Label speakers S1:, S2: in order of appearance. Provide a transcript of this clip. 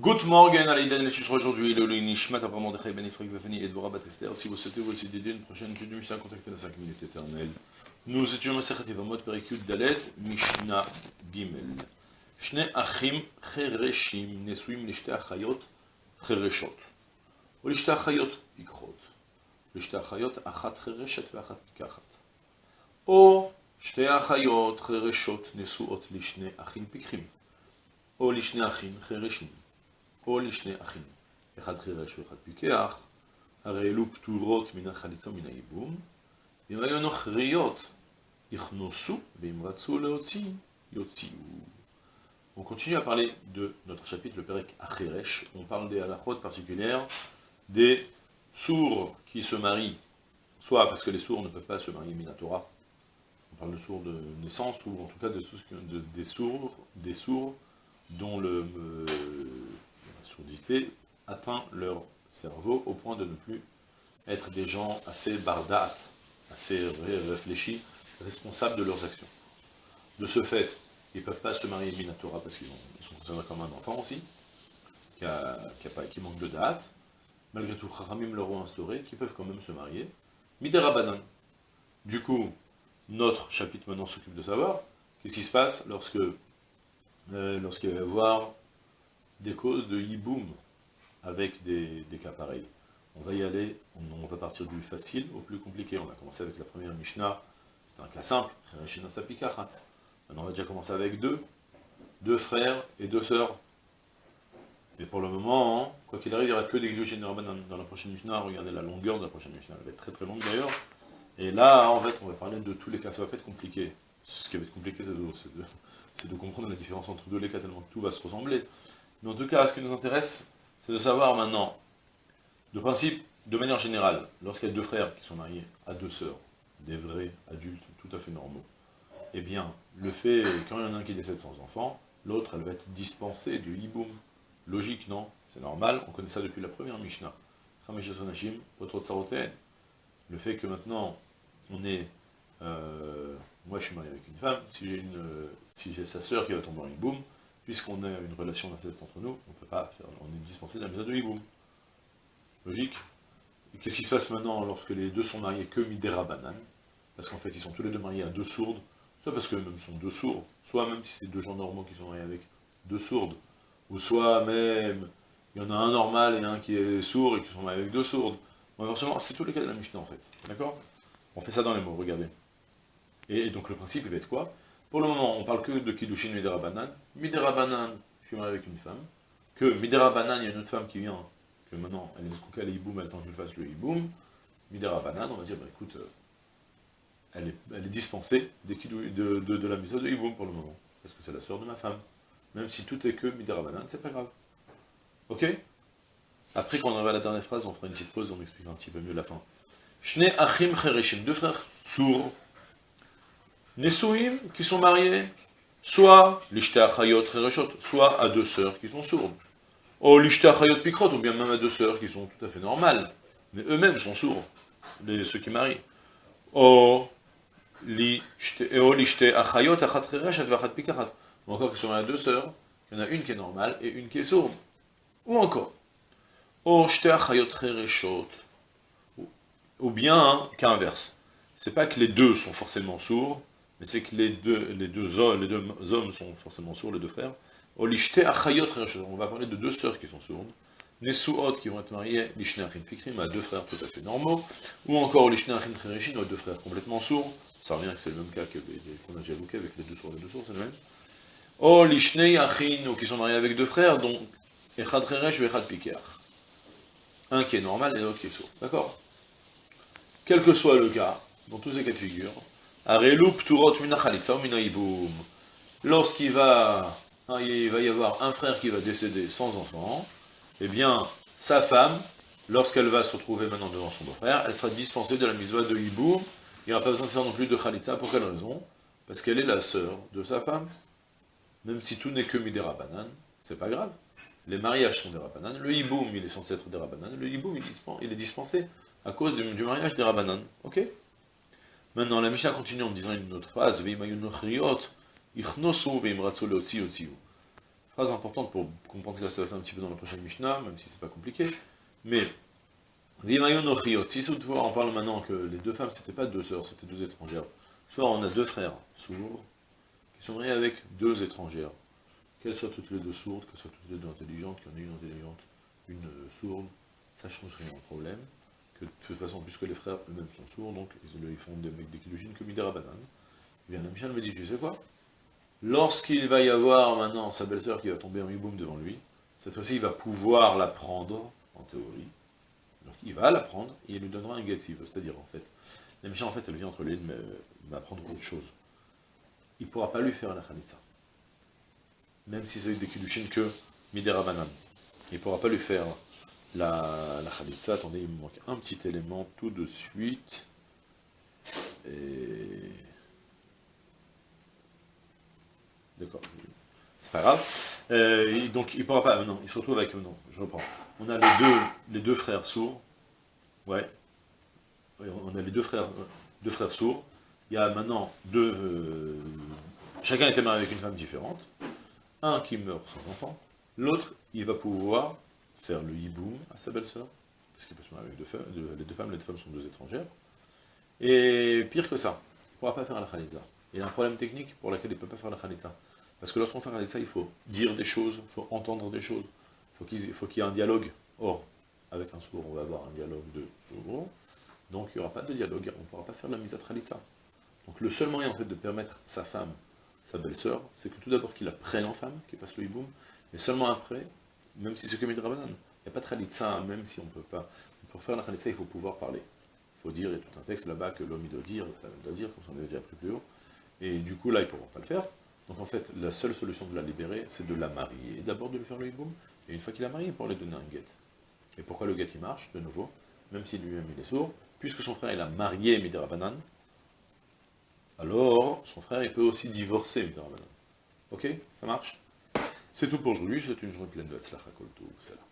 S1: Good morning, Alaïdan, les tuches aujourd'hui, le Nishmat, à Pamandre, Ben Israël, Bafani, et Dvora Batester. Si vous souhaitez vous aussi dédier une prochaine étude du Mishnah, contactez la 5 minutes éternelle. Nous étions Masachat Evamot, Perikut, Dalet, Mishnah, Gimel. Shne Achim, Chereshim, Nesuim, Lishte Achayot, Chereshot. Ou Lishte Achayot, Ikrot. Lishte Achayot, Achat, Chereshet, Vachat, Kachat. Ou Shte Achayot, Chereshot, Nesuot, Lishne Achim, Pikrim. Ou Lishne Achim, Chereshim. או לשני אחים, אחד חירש ואחד פיקח, הרי אלו פטורות מן החליצה ומן הייבום, ואם היו נוכריות, יכנוסו, ואם רצו להוציא, יוציאו. On continue à parler de notre chapitre, le Perek Acheresh. On parle des halachot particulières, des sourds qui se marient, soit parce que les sourds ne peuvent pas se marier Minatora, on parle de sourds de naissance, ou en tout cas de, de, des sourds, des sourds dont le, atteint leur cerveau au point de ne plus être des gens assez bardates, assez réfléchis, responsables de leurs actions. De ce fait, ils ne peuvent pas se marier Minatora parce qu'ils sont considérés comme un enfant aussi, qui, a, qui, manque de date. Malgré tout, Kharamim leur ont instauré qu'ils peuvent quand même se marier. Midera Du coup, notre chapitre maintenant s'occupe de savoir qu'est-ce qui se passe lorsque euh, lorsqu'il va y avoir des causes de hiboum avec des, cas pareils. On va y aller, on, va partir du facile au plus compliqué. On va commencer avec la première Mishnah, c'est un cas simple, Maintenant on va déjà commencer avec deux, deux frères et deux sœurs. Mais pour le moment, hein, quoi qu'il arrive, il n'y aura que des Gdushin dans la prochaine Mishnah. Regardez la longueur de la prochaine Mishnah, elle va être très très longue d'ailleurs. Et là, en fait, on va parler de tous les cas, ça va pas être compliqué. Ce qui va être compliqué, c'est de, de, comprendre la différence entre deux les cas, tellement que tout va se ressembler. Mais en tout cas, ce qui nous intéresse, c'est de savoir maintenant, de principe, de manière générale, lorsqu'il y a deux frères qui sont mariés à deux sœurs, des vrais adultes tout à fait normaux, eh bien, le fait, quand il y en a un qui décède sans enfant, l'autre, elle va être dispensée du hiboum. Logique, non? C'est normal, on connaît ça depuis la première Mishnah. Le fait que maintenant, on est... Euh, moi, je suis marié avec une femme, si j'ai si sa sœur qui va tomber en hiboum, puisqu'on a une relation d'inceste entre nous, on peut pas faire, on est dispensé de la mise de hiboum. Logique. Et qu'est-ce qui se passe maintenant lorsque les deux sont mariés que Midera Banane Parce qu'en fait, ils sont tous les deux mariés à deux sourdes, soit parce qu'eux-mêmes sont deux sourds, soit même si c'est deux gens normaux qui sont mariés avec deux sourdes, ou soit même, il y en a un normal et un qui est sourd et qui sont mariés avec deux sourdes. C'est tous les cas de la Mishnah en fait, d'accord? On fait ça dans les mots, regardez. Et, donc le principe, il va être quoi? Pour le moment, on parle que de Kiddushin Midera Banan. Midera Banan, je suis marié avec une femme. Que Midera Banan, il y a une autre femme qui vient, que maintenant, elle est escouka le hiboum, elle attend que je fasse le hiboum. Midera Banan, on va dire, bah écoute, euh, elle, est, dispensée de, la mise de hiboum pour le moment. Parce que c'est la sœur de ma femme. Même si tout est que Midera Banan, c'est pas grave. Ok? Après, quand on à la dernière phrase, on fera une petite pause, on expliquera un petit peu mieux la fin. Shne Achim deux frères sourds, Nesouim, qui sont mariés, soit l'ishté soit à deux sœurs qui sont sourdes. Oh, l'ishté pikrot, ou bien même à deux sœurs qui sont tout à fait normales, mais eux-mêmes sont sourds, les, ceux qui marient. Oh, l'ishté achayot achat vachat. Ou encore qui sont à deux sœurs, il y en a une qui est normale et une qui est sourde. Ou encore, oh, shté achayot ou bien qu'inverse. C'est pas que les deux sont forcément sourds, mais c'est que les deux, les, deux hommes, sont forcément sourds, les deux frères. On va parler de deux sœurs qui sont sourdes. Nesuot qui vont être mariées, Lishne Achim Fikrim, à deux frères tout à fait normaux, ou encore Lishne Achim Chereshin, deux frères complètement sourds. Ça revient que c'est le même cas qu'on a déjà évoqué avec les deux sourds, les deux sourds, c'est le même. Oh, Lishne Achim, qui sont mariés avec deux frères, dont Echad ou Echad. Un qui est normal et l'autre qui est sourd. D'accord? Quel que soit le cas, dans tous ces cas de figure, Lorsqu'il va, hein, il va y avoir un frère qui va décéder sans enfant, eh bien, sa femme, lorsqu'elle va se retrouver maintenant devant son beau-frère, elle sera dispensée de la mitzvah de hiboum, il n'y aura pas besoin de faire non plus de khalitza, pour quelle raison? Parce qu'elle est la sœur de sa femme. Même si tout n'est que midera banan, c'est pas grave. Les mariages sont des rabanan, le hiboum, il est censé être des rabanan, le hiboum, il est dispensé à cause du, mariage des rabanan. Ok? Maintenant, la Mishnah continue en disant une autre phrase, Phrase importante pour comprendre ce qui va se passer un petit peu dans la prochaine Mishnah, même si c'est pas compliqué. Mais, si toutefois on parle maintenant que les deux femmes, c'était pas deux sœurs, c'était deux étrangères. Soit on a deux frères sourds, qui sont mariés avec deux étrangères. Qu'elles soient toutes les deux sourdes, qu'elles soient toutes les deux intelligentes, qu'il y en ait une intelligente, une sourde, ça change rien au problème. Que de toute façon, puisque les frères eux-mêmes sont sourds, donc ils font des des kilogines comme Midera Banane. Eh bien, Michel me dit, tu sais quoi? Lorsqu'il va y avoir maintenant sa belle-sœur qui va tomber en hiboum devant lui, cette fois-ci il va pouvoir la prendre, en théorie. Donc il va la prendre et il lui donnera un veut. C'est-à-dire, en fait, la Michel, en fait, elle vient entre les deux, mais autre chose. Il ne pourra pas lui faire la khalitsa. Même si c'est des kiddushin que Midera Banane. Il ne pourra pas lui faire la, la. Attendez, il me manque un petit élément tout de suite. Et... D'accord. C'est pas grave. Euh, donc il pourra pas. Non, il se retrouve avec. Non, je reprends. On a les deux, les deux frères sourds. Ouais. On a les deux frères, deux frères sourds. Il y a maintenant deux... Euh, chacun était marié avec une femme différente. Un qui meurt sans enfant. L'autre, il va pouvoir faire le hiboum à sa belle-sœur. Parce qu'il peut se marier avec deux femmes. les deux femmes, les deux femmes sont deux étrangères. Et pire que ça, il ne pourra pas faire la khalitza. Il y a un problème technique pour lequel il ne peut pas faire la khalitza. Parce que lorsqu'on fait la khalitza, il faut dire des choses, il faut entendre des choses. Il faut qu'il y ait un dialogue. Or, avec un sourd, on va avoir un dialogue de sourd. Donc il n'y aura pas de dialogue, on ne pourra pas faire la mise à khalitza. Donc le seul moyen en fait de permettre sa femme, sa belle-sœur, c'est que tout d'abord qu'il la prenne en femme, qu'il passe le hiboum, mais seulement après, même si c'est comme une rabanan, il n'y a pas de khalitza, même si on ne peut pas. Pour faire la khalitza, il faut pouvoir parler. Il faut dire, il y a tout un texte là-bas que l'homme doit dire, doit dire, comme on avait déjà appris plus haut, et du coup là, ils ne pourront pas le faire. Donc en fait, la seule solution de la libérer, c'est de la marier, d'abord de lui faire le hiboum, et une fois qu'il a marié, pour lui donner un guet. Et pourquoi le guet il marche, de nouveau, même si lui-même il est sourd, puisque son frère il a marié Midirabanan, alors son frère il peut aussi divorcer Midirabanan. Ok? Ça marche? C'est tout pour aujourd'hui, je souhaite une journée pleine de Hatzlacha Koltou, salam.